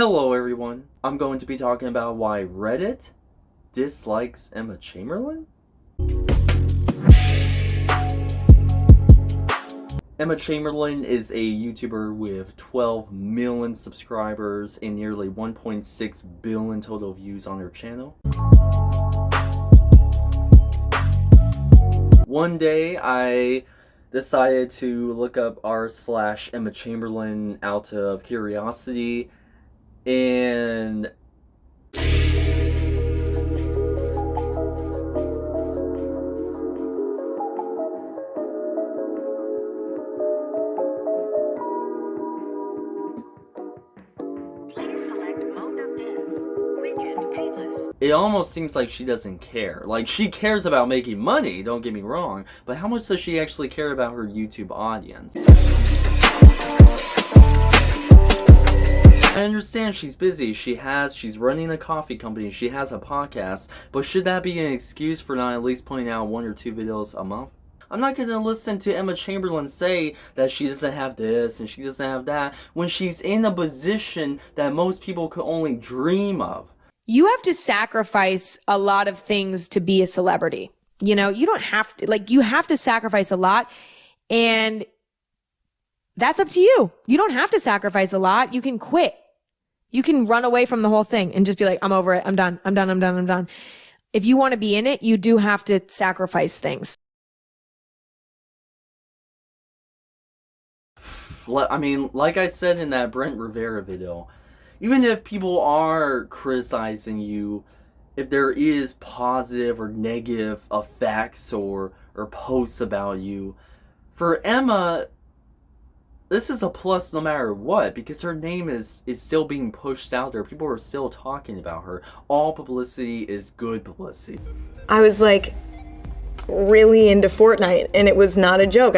Hello everyone, I'm going to be talking about why Reddit dislikes Emma Chamberlain? Emma Chamberlain is a YouTuber with 12 million subscribers and nearly 1.6 billion total views on her channel. One day I decided to look up r slash Emma Chamberlain out of curiosity and it almost seems like she doesn't care. Like, she cares about making money, don't get me wrong, but how much does she actually care about her YouTube audience? I understand she's busy, she has, she's running a coffee company, she has a podcast, but should that be an excuse for not at least putting out one or two videos a month? I'm not gonna listen to Emma Chamberlain say that she doesn't have this and she doesn't have that when she's in a position that most people could only dream of you have to sacrifice a lot of things to be a celebrity. You know, you don't have to, like, you have to sacrifice a lot. And that's up to you. You don't have to sacrifice a lot. You can quit. You can run away from the whole thing and just be like, I'm over it. I'm done. I'm done. I'm done. I'm done. If you want to be in it, you do have to sacrifice things. I mean, like I said in that Brent Rivera video, even if people are criticizing you, if there is positive or negative effects or or posts about you, for Emma, this is a plus no matter what because her name is is still being pushed out there. People are still talking about her. All publicity is good publicity. I was like really into Fortnite and it was not a joke.